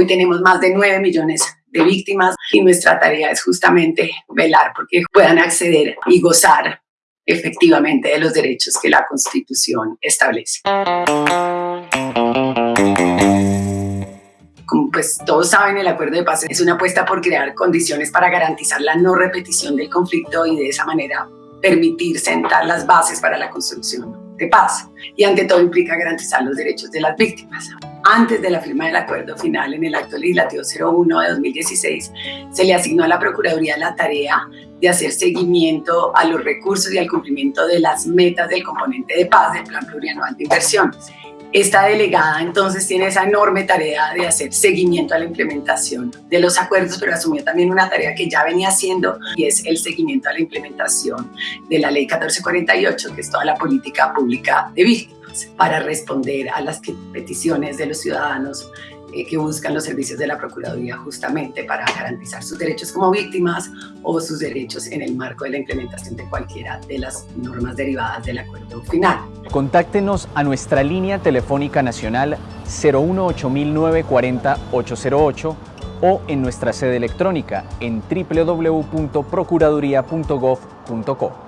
Hoy tenemos más de 9 millones de víctimas y nuestra tarea es justamente velar porque puedan acceder y gozar efectivamente de los derechos que la Constitución establece. Como pues todos saben, el acuerdo de paz es una apuesta por crear condiciones para garantizar la no repetición del conflicto y de esa manera permitir sentar las bases para la construcción de paz. Y ante todo implica garantizar los derechos de las víctimas. Antes de la firma del acuerdo final en el acto legislativo 01 de 2016, se le asignó a la Procuraduría la tarea de hacer seguimiento a los recursos y al cumplimiento de las metas del componente de paz del Plan Plurianual de Inversiones. Esta delegada entonces tiene esa enorme tarea de hacer seguimiento a la implementación de los acuerdos, pero asumió también una tarea que ya venía haciendo y es el seguimiento a la implementación de la Ley 1448, que es toda la política pública de para responder a las peticiones de los ciudadanos eh, que buscan los servicios de la Procuraduría justamente para garantizar sus derechos como víctimas o sus derechos en el marco de la implementación de cualquiera de las normas derivadas del acuerdo final. Contáctenos a nuestra línea telefónica nacional 018-940-808 o en nuestra sede electrónica en www.procuraduría.gov.co.